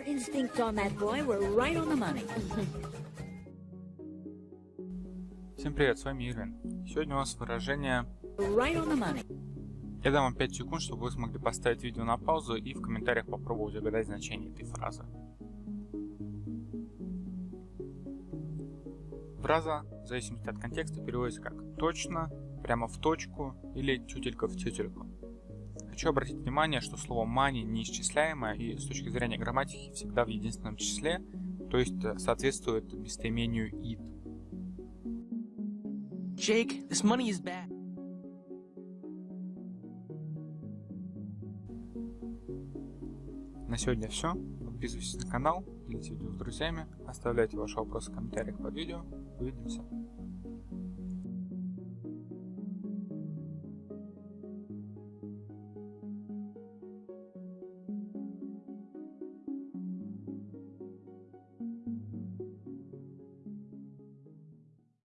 Your instincts on that boy were right on the money. Всем привет, с вами Ирвин. Сегодня у нас выражение Right on the money. Я дам вам 5 секунд, чтобы вы смогли поставить видео на паузу и в комментариях попробовать угадать значение этой фразы. Фраза, в зависимости от контекста, переводится как «точно», «прямо в точку» или «тютелька в тютельку». Хочу обратить внимание, что слово money неисчисляемое и с точки зрения грамматики всегда в единственном числе, то есть э, соответствует местоимению it. Jake, this money is bad. На сегодня все. Подписывайтесь на канал, делитесь видео с друзьями, оставляйте ваши вопросы в комментариях под видео. Увидимся.